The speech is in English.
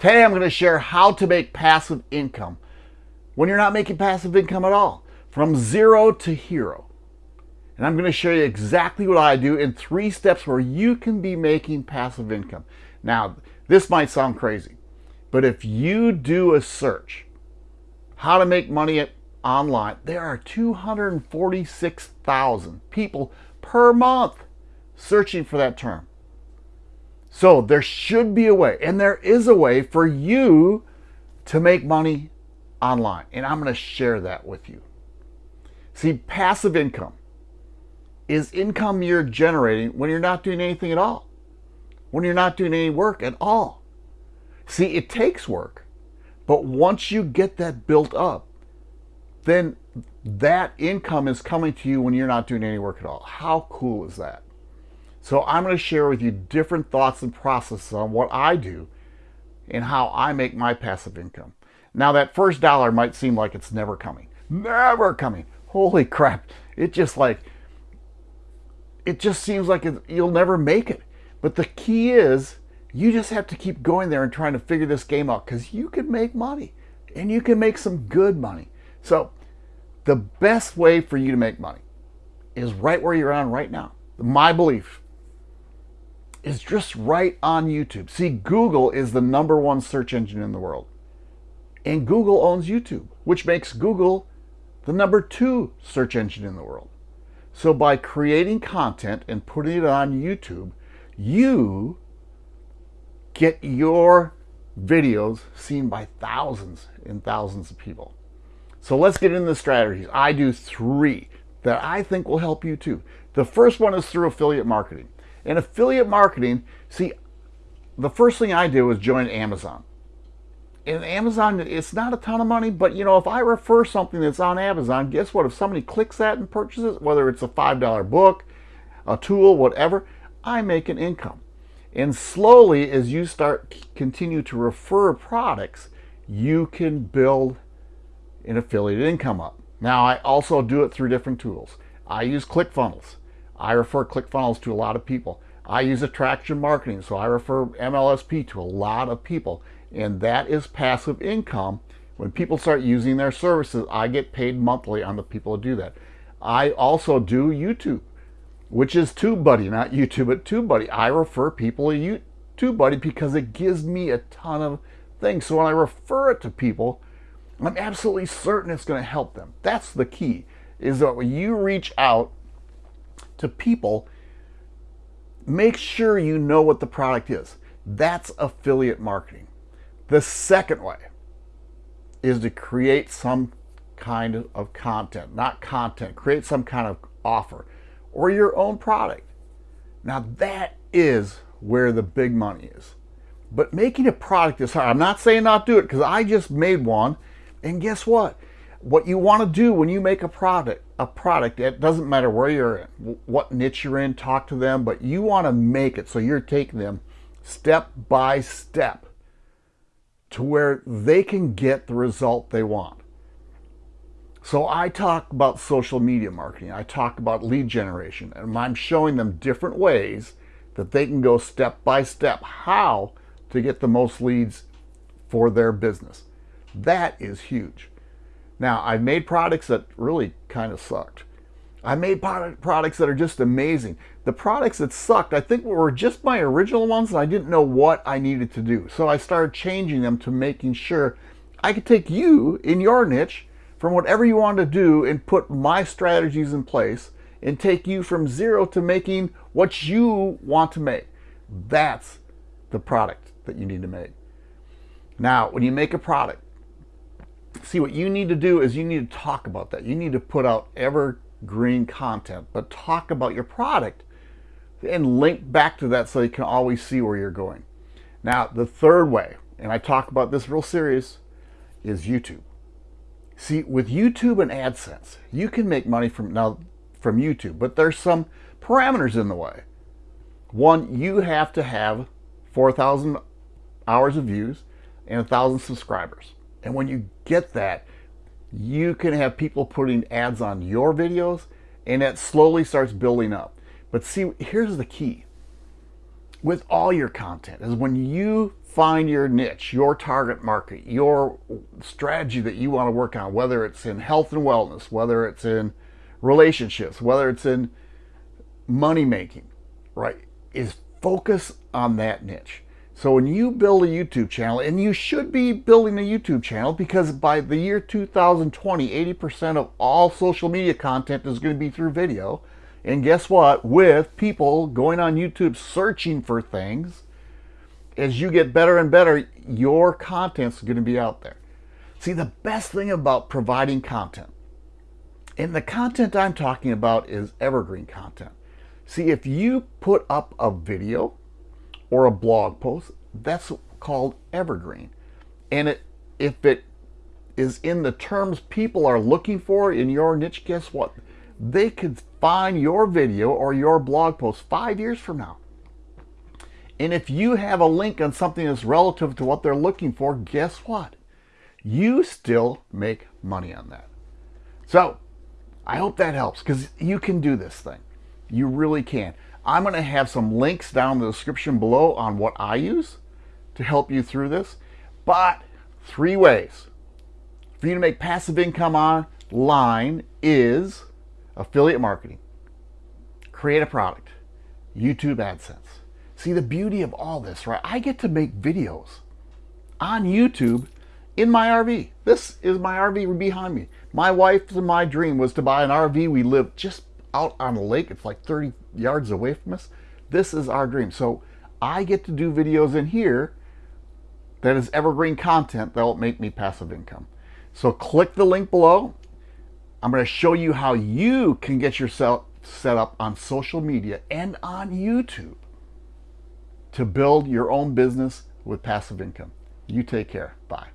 Today I'm going to share how to make passive income when you're not making passive income at all, from zero to hero. And I'm going to show you exactly what I do in three steps where you can be making passive income. Now, this might sound crazy, but if you do a search, how to make money online, there are 246,000 people per month searching for that term. So there should be a way, and there is a way for you to make money online. And I'm going to share that with you. See, passive income is income you're generating when you're not doing anything at all, when you're not doing any work at all. See, it takes work, but once you get that built up, then that income is coming to you when you're not doing any work at all. How cool is that? So I'm going to share with you different thoughts and processes on what I do and how I make my passive income. Now that first dollar might seem like it's never coming. Never coming. Holy crap. It just like, it just seems like it, you'll never make it. But the key is you just have to keep going there and trying to figure this game out because you can make money and you can make some good money. So the best way for you to make money is right where you're on right now. My belief is just right on YouTube. See, Google is the number one search engine in the world. And Google owns YouTube, which makes Google the number two search engine in the world. So by creating content and putting it on YouTube, you get your videos seen by thousands and thousands of people. So let's get into the strategies. I do three that I think will help you too. The first one is through affiliate marketing. In affiliate marketing, see, the first thing I do is join Amazon. In Amazon, it's not a ton of money, but you know, if I refer something that's on Amazon, guess what? If somebody clicks that and purchases, whether it's a $5 book, a tool, whatever, I make an income. And slowly, as you start continue to refer products, you can build an affiliate income up. Now, I also do it through different tools. I use ClickFunnels. I refer ClickFunnels to a lot of people. I use attraction marketing, so I refer MLSP to a lot of people. And that is passive income. When people start using their services, I get paid monthly on the people who do that. I also do YouTube, which is TubeBuddy, not YouTube, but TubeBuddy. I refer people to TubeBuddy because it gives me a ton of things. So when I refer it to people, I'm absolutely certain it's going to help them. That's the key, is that when you reach out to people, make sure you know what the product is. That's affiliate marketing. The second way is to create some kind of content, not content, create some kind of offer or your own product. Now that is where the big money is. But making a product is hard. I'm not saying not do it because I just made one and guess what? What you want to do when you make a product, a product, it doesn't matter where you're in, what niche you're in, talk to them, but you want to make it so you're taking them step by step to where they can get the result they want. So I talk about social media marketing. I talk about lead generation and I'm showing them different ways that they can go step by step how to get the most leads for their business. That is huge. Now, I've made products that really kind of sucked. I made products that are just amazing. The products that sucked, I think were just my original ones and I didn't know what I needed to do. So I started changing them to making sure I could take you in your niche from whatever you want to do and put my strategies in place and take you from zero to making what you want to make. That's the product that you need to make. Now, when you make a product, see what you need to do is you need to talk about that. You need to put out evergreen content, but talk about your product and link back to that so you can always see where you're going. Now, the third way, and I talk about this real serious, is YouTube. See, with YouTube and AdSense, you can make money from now from YouTube, but there's some parameters in the way. One, you have to have 4,000 hours of views and a 1,000 subscribers. And when you get that, you can have people putting ads on your videos and that slowly starts building up. But see, here's the key with all your content is when you find your niche, your target market, your strategy that you want to work on, whether it's in health and wellness, whether it's in relationships, whether it's in money making, right? Is focus on that niche. So when you build a YouTube channel, and you should be building a YouTube channel because by the year 2020, 80% of all social media content is going to be through video. And guess what? With people going on YouTube searching for things, as you get better and better, your content's going to be out there. See, the best thing about providing content, and the content I'm talking about is evergreen content. See, if you put up a video, or a blog post, that's called evergreen. And it, if it is in the terms people are looking for in your niche, guess what? They could find your video or your blog post five years from now. And if you have a link on something that's relative to what they're looking for, guess what? You still make money on that. So I hope that helps because you can do this thing. You really can. I'm going to have some links down in the description below on what I use to help you through this. But three ways for you to make passive income online is affiliate marketing, create a product, YouTube AdSense. See the beauty of all this, right? I get to make videos on YouTube in my RV. This is my RV behind me. My wife's and my dream was to buy an RV. We live just out on a lake. It's like 30 yards away from us. This is our dream. So I get to do videos in here that is evergreen content that will make me passive income. So click the link below. I'm going to show you how you can get yourself set up on social media and on YouTube to build your own business with passive income. You take care. Bye.